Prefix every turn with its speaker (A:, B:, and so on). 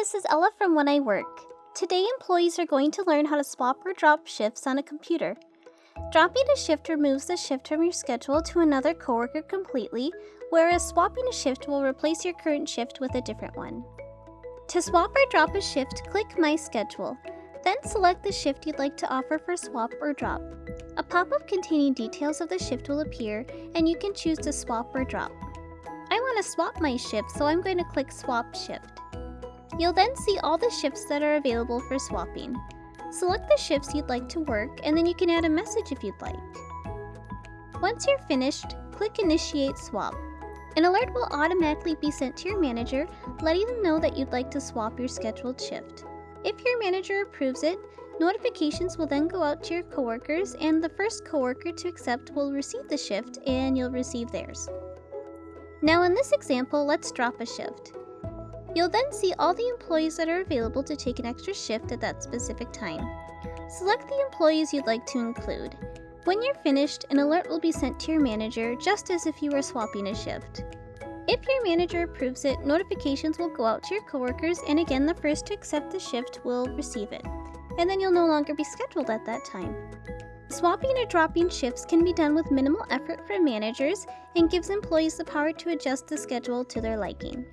A: this is Ella from When I Work. Today, employees are going to learn how to swap or drop shifts on a computer. Dropping a shift removes the shift from your schedule to another coworker completely, whereas swapping a shift will replace your current shift with a different one. To swap or drop a shift, click My Schedule. Then select the shift you'd like to offer for swap or drop. A pop-up containing details of the shift will appear, and you can choose to swap or drop. I want to swap my shift, so I'm going to click Swap Shift. You'll then see all the shifts that are available for swapping. Select the shifts you'd like to work, and then you can add a message if you'd like. Once you're finished, click Initiate Swap. An alert will automatically be sent to your manager, letting them know that you'd like to swap your scheduled shift. If your manager approves it, notifications will then go out to your coworkers, and the first coworker to accept will receive the shift, and you'll receive theirs. Now in this example, let's drop a shift. You'll then see all the employees that are available to take an extra shift at that specific time. Select the employees you'd like to include. When you're finished, an alert will be sent to your manager just as if you were swapping a shift. If your manager approves it, notifications will go out to your coworkers and again the first to accept the shift will receive it. And then you'll no longer be scheduled at that time. Swapping or dropping shifts can be done with minimal effort for managers and gives employees the power to adjust the schedule to their liking.